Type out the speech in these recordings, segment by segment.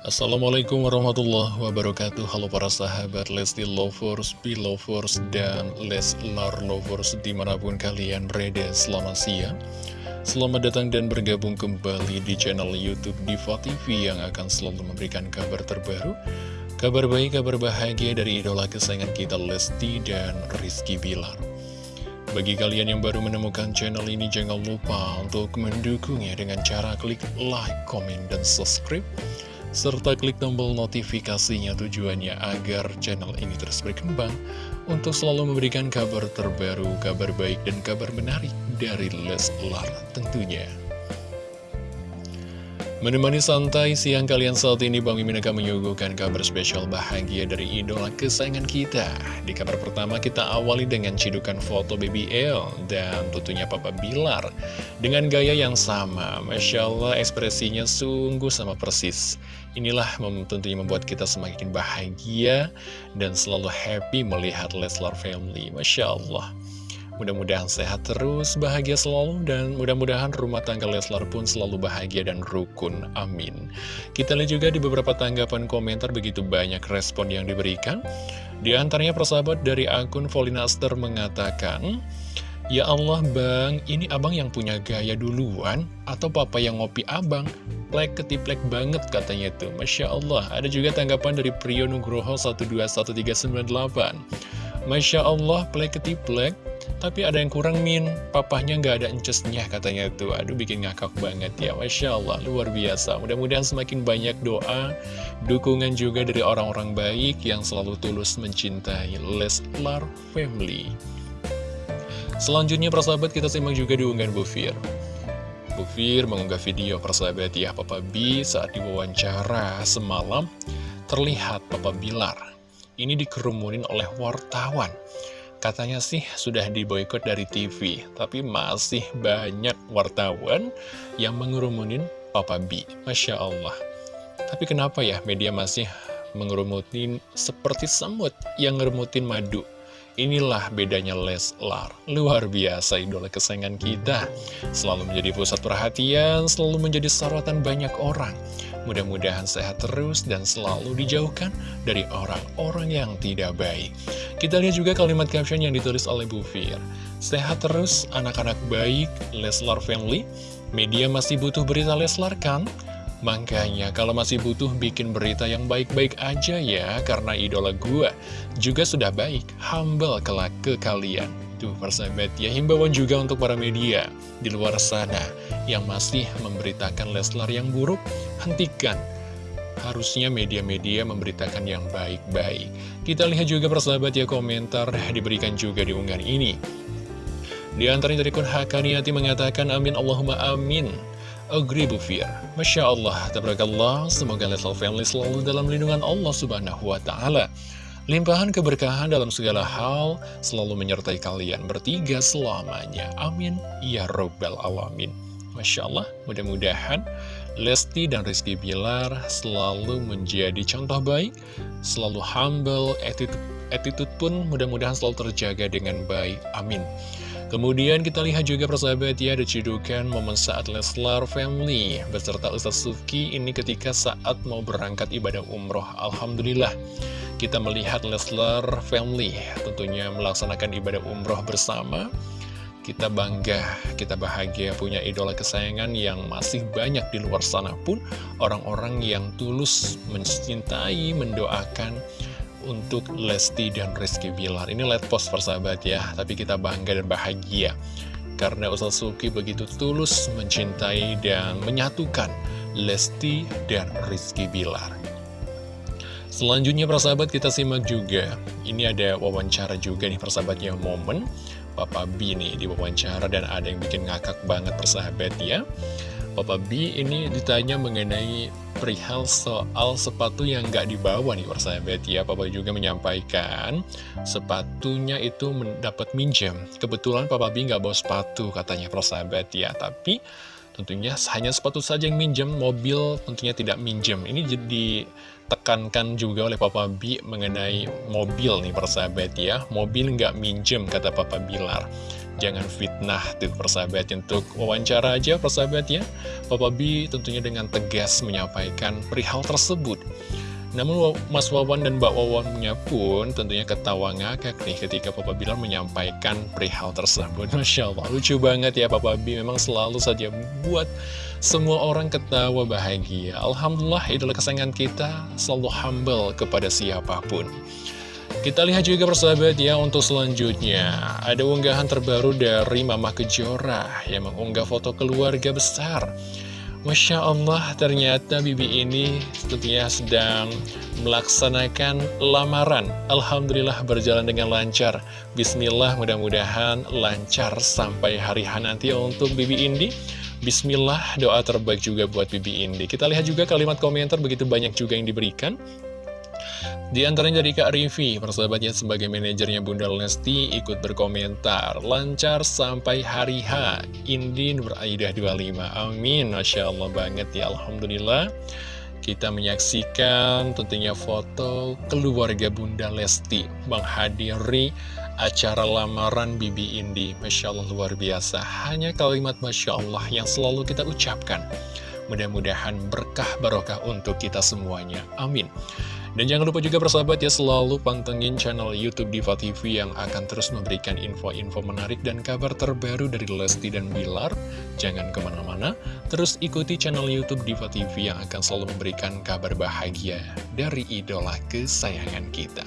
Assalamualaikum warahmatullahi wabarakatuh. Halo para sahabat Lesti Lovers, Belovers, dan Leslar Lovers di mana pun kalian berada selamat siang. Selamat datang dan bergabung kembali di channel Youtube Diva TV yang akan selalu memberikan kabar terbaru Kabar baik, kabar bahagia dari idola kesayangan kita Lesti dan Rizky Bilar. Bagi kalian yang baru menemukan channel ini, jangan lupa untuk mendukungnya dengan cara klik like, comment, dan subscribe serta klik tombol notifikasinya tujuannya agar channel ini terus berkembang untuk selalu memberikan kabar terbaru, kabar baik, dan kabar menarik dari Leslar tentunya. Menemani santai siang kalian saat ini Bang Mimin akan menyuguhkan kabar spesial bahagia dari idola kesayangan kita. Di kabar pertama kita awali dengan cidukan foto Baby L dan tentunya Papa Bilar Dengan gaya yang sama, Masya Allah ekspresinya sungguh sama persis. Inilah tentunya membuat kita semakin bahagia dan selalu happy melihat Leslar Family. Masya Allah Mudah-mudahan sehat terus, bahagia selalu, dan mudah-mudahan rumah tangga Leslar pun selalu bahagia dan rukun. Amin. Kita lihat juga di beberapa tanggapan komentar begitu banyak respon yang diberikan. Di antaranya persahabat dari akun Volinaster mengatakan, Ya Allah bang, ini abang yang punya gaya duluan atau papa yang ngopi abang? Plek ketiplek banget katanya itu. Masya Allah, ada juga tanggapan dari Priyo Nugroho 121398. Masya Allah, plek ketiplek tapi ada yang kurang min, papahnya nggak ada encesnya katanya tuh. Aduh bikin ngakak banget ya, Masya Allah, luar biasa. Mudah-mudahan semakin banyak doa, dukungan juga dari orang-orang baik yang selalu tulus mencintai Leslar Family. Selanjutnya persahabat kita simak juga diunggahan Bu Fir. Bu Fir mengunggah video persahabat ya Papa B saat diwawancara semalam terlihat Papa Bilar. Ini dikerumunin oleh wartawan. Katanya sih sudah diboykot dari TV, tapi masih banyak wartawan yang mengerumunin Papa B. Masya Allah. Tapi kenapa ya media masih mengerumutin seperti semut yang ngeremutin madu? Inilah bedanya Leslar. Luar biasa idola kesayangan kita. Selalu menjadi pusat perhatian, selalu menjadi sorotan banyak orang. Mudah-mudahan sehat terus dan selalu dijauhkan dari orang-orang yang tidak baik. Kita lihat juga kalimat caption yang ditulis oleh Bu Fir. Sehat terus, anak-anak baik, Leslar Family. Media masih butuh berita Leslar kan? Makanya kalau masih butuh bikin berita yang baik-baik aja ya, karena idola gua juga sudah baik, humble kelak ke kalian. Tuh persahabat ya, himbauan juga untuk para media di luar sana yang masih memberitakan Leslar yang buruk, hentikan. Harusnya media-media memberitakan yang baik-baik. Kita lihat juga persahabat ya komentar diberikan juga di unggahan ini. Di antaranya dari Kun Hakaniati mengatakan amin Allahumma amin. Agree Bufir. Masya Allah, tabarakallah, semoga Leslar Family selalu dalam lindungan Allah Subhanahu wa Ta'ala. Limpahan keberkahan dalam segala hal selalu menyertai kalian bertiga selamanya. Amin. Ya Rabbal Alamin. Masya Allah, mudah-mudahan Lesti dan Rizky Bilar selalu menjadi contoh baik, selalu humble, attitude, attitude pun mudah-mudahan selalu terjaga dengan baik. Amin. Kemudian kita lihat juga persahabat ya, ada cedukan momen saat Leslar Family beserta Ustaz Suki ini ketika saat mau berangkat ibadah umroh. Alhamdulillah kita melihat Leslar Family tentunya melaksanakan ibadah umroh bersama. Kita bangga, kita bahagia punya idola kesayangan yang masih banyak di luar sana pun orang-orang yang tulus mencintai, mendoakan untuk Lesti dan Rizky Bilar. Ini light post persahabat ya, tapi kita bangga dan bahagia karena Ustaz Suki begitu tulus mencintai dan menyatukan Lesti dan Rizky Bilar. Selanjutnya persahabat kita simak juga. Ini ada wawancara juga nih persahabatnya momen. Papa B nih di wawancara dan ada yang bikin ngakak banget persahabat ya. Papa B ini ditanya mengenai perihal soal sepatu yang nggak dibawa nih persahabat ya. Papa juga menyampaikan sepatunya itu mendapat minjem. Kebetulan Papa B nggak bawa sepatu katanya persahabat ya. Tapi tentunya hanya sepatu saja yang minjem Mobil tentunya tidak minjem. Ini jadi ditekankan juga oleh Papa B mengenai mobil nih persahabat ya. Mobil nggak minjem kata Papa Bilar. Jangan fitnah tuh persahabat. Untuk wawancara aja persahabat ya. Papa B tentunya dengan tegas menyampaikan perihal tersebut namun Mas Wawan dan Mbak Wawannya pun tentunya ketawa ngakak nih ketika Papa Bilar menyampaikan perihal tersebut. Masya Allah, lucu banget ya Papa B, memang selalu saja buat semua orang ketawa bahagia. Alhamdulillah idola kesayangan kita selalu humble kepada siapa pun. Kita lihat juga persahabat ya untuk selanjutnya Ada unggahan terbaru dari Mama Kejora Yang mengunggah foto keluarga besar Masya Allah ternyata Bibi ini tentunya sedang melaksanakan lamaran. Alhamdulillah berjalan dengan lancar. Bismillah mudah-mudahan lancar sampai hari H nanti untuk Bibi Indi. Bismillah doa terbaik juga buat Bibi Indi. Kita lihat juga kalimat komentar begitu banyak juga yang diberikan di antaranya dari Kak Rivi, persahabatnya sebagai manajernya Bunda Lesti ikut berkomentar. Lancar sampai hari H, Indin beraidah 25. Amin, Masya Allah banget ya, Alhamdulillah. Kita menyaksikan tentunya foto keluarga Bunda Lesti menghadiri acara lamaran Bibi Indi. Masya Allah luar biasa. Hanya kalimat Masya Allah yang selalu kita ucapkan. Mudah-mudahan berkah barokah untuk kita semuanya. Amin. Dan jangan lupa juga persahabat ya selalu pantengin channel Youtube Diva TV yang akan terus memberikan info-info menarik dan kabar terbaru dari Lesti dan Bilar. Jangan ke mana-mana, terus ikuti channel Youtube Diva TV yang akan selalu memberikan kabar bahagia dari idola kesayangan kita.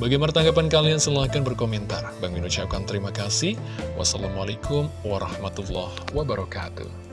Bagaimana tanggapan kalian? Silahkan berkomentar. Bang Min ucapkan terima kasih. Wassalamualaikum warahmatullahi wabarakatuh.